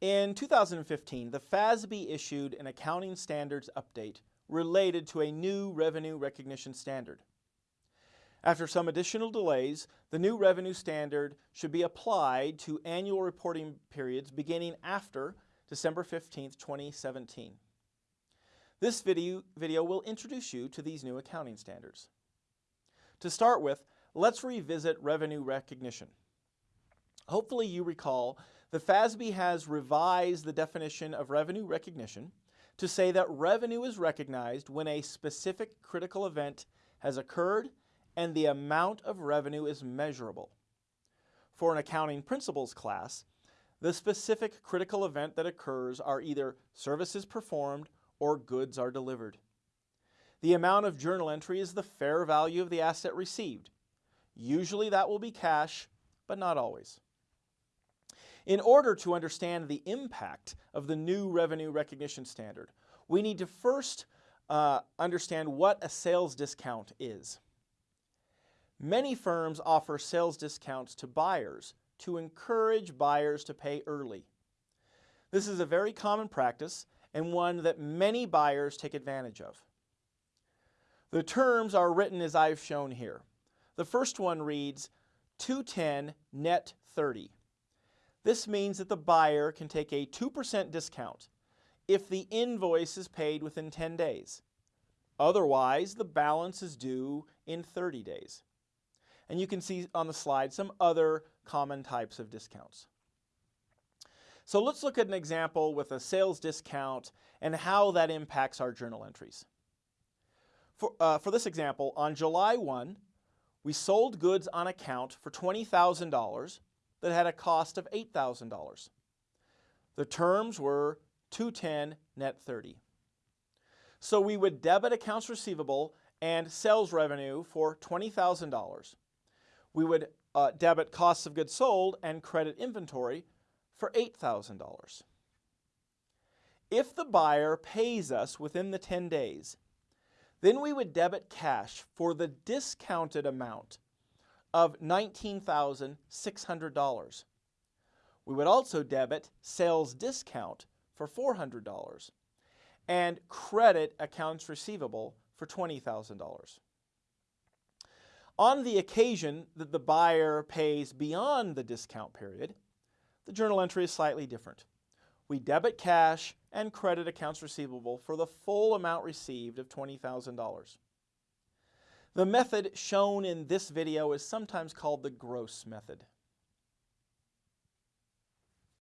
In 2015, the FASB issued an accounting standards update related to a new revenue recognition standard. After some additional delays, the new revenue standard should be applied to annual reporting periods beginning after December 15, 2017. This video, video will introduce you to these new accounting standards. To start with, let's revisit revenue recognition. Hopefully you recall the FASB has revised the definition of revenue recognition to say that revenue is recognized when a specific critical event has occurred and the amount of revenue is measurable. For an accounting principles class, the specific critical event that occurs are either services performed or goods are delivered. The amount of journal entry is the fair value of the asset received. Usually that will be cash, but not always. In order to understand the impact of the new revenue recognition standard, we need to first uh, understand what a sales discount is. Many firms offer sales discounts to buyers to encourage buyers to pay early. This is a very common practice and one that many buyers take advantage of. The terms are written as I've shown here. The first one reads 210 net 30. This means that the buyer can take a 2% discount if the invoice is paid within 10 days. Otherwise, the balance is due in 30 days. And you can see on the slide some other common types of discounts. So let's look at an example with a sales discount and how that impacts our journal entries. For, uh, for this example, on July 1, we sold goods on account for $20,000 that had a cost of $8,000. The terms were 210 net 30. So we would debit accounts receivable and sales revenue for $20,000 we would uh, debit costs of goods sold and credit inventory for $8,000. If the buyer pays us within the 10 days, then we would debit cash for the discounted amount of $19,600. We would also debit sales discount for $400 and credit accounts receivable for $20,000. On the occasion that the buyer pays beyond the discount period, the journal entry is slightly different. We debit cash and credit accounts receivable for the full amount received of $20,000. The method shown in this video is sometimes called the gross method.